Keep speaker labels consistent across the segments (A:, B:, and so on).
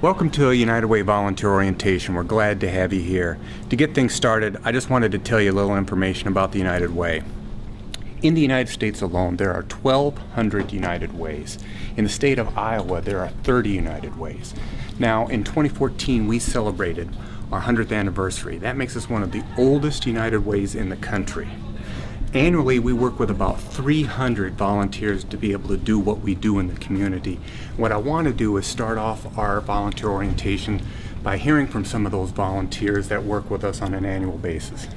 A: Welcome to a United Way volunteer orientation. We're glad to have you here. To get things started, I just wanted to tell you a little information about the United Way. In the United States alone, there are 1,200 United Ways. In the state of Iowa, there are 30 United Ways. Now, in 2014, we celebrated our 100th anniversary. That makes us one of the oldest United Ways in the country. Annually, we work with about 300 volunteers to be able to do what we do in the community. What I want to do is start off our volunteer orientation by hearing from some of those volunteers that work with us on an annual basis.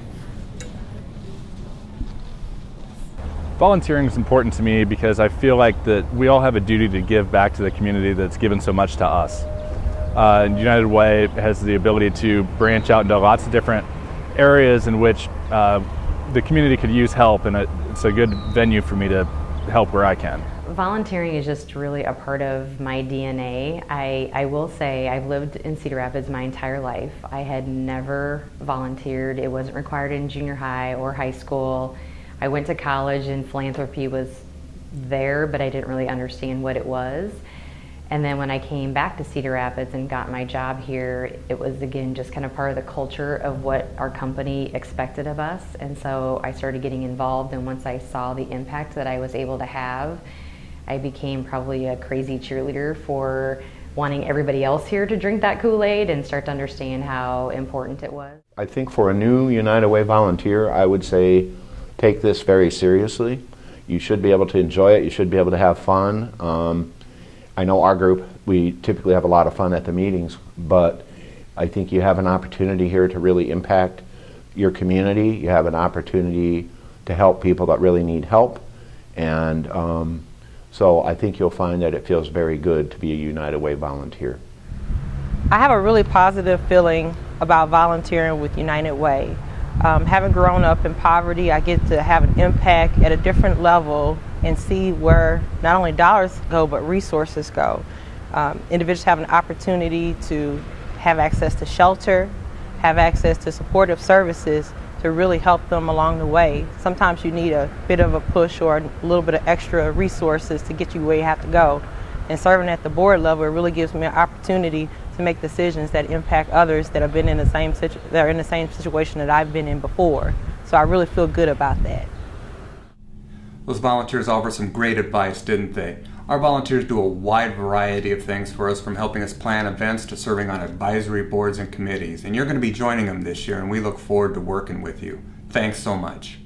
B: Volunteering is important to me because I feel like that we all have a duty to give back to the community that's given so much to us. Uh, United Way has the ability to branch out into lots of different areas in which uh, the community could use help, and it's a good venue for me to help where I can.
C: Volunteering is just really a part of my DNA. I, I will say I've lived in Cedar Rapids my entire life. I had never volunteered. It wasn't required in junior high or high school. I went to college and philanthropy was there, but I didn't really understand what it was. And then when I came back to Cedar Rapids and got my job here, it was again just kind of part of the culture of what our company expected of us. And so I started getting involved, and once I saw the impact that I was able to have, I became probably a crazy cheerleader for wanting everybody else here to drink that Kool Aid and start to understand how important it was.
D: I think for a new United Way volunteer, I would say take this very seriously. You should be able to enjoy it, you should be able to have fun. Um, I know our group, we typically have a lot of fun at the meetings, but I think you have an opportunity here to really impact your community. You have an opportunity to help people that really need help. And um, so I think you'll find that it feels very good to be a United Way volunteer.
E: I have a really positive feeling about volunteering with United Way. Um, having grown up in poverty, I get to have an impact at a different level and see where not only dollars go, but resources go. Um, individuals have an opportunity to have access to shelter, have access to supportive services to really help them along the way. Sometimes you need a bit of a push or a little bit of extra resources to get you where you have to go. And serving at the board level, really gives me an opportunity to make decisions that impact others that have been in the same that are in the same situation that I've been in before. So I really feel good about that.
A: Those volunteers offer some great advice, didn't they? Our volunteers do a wide variety of things for us from helping us plan events to serving on advisory boards and committees. And you're going to be joining them this year and we look forward to working with you. Thanks so much.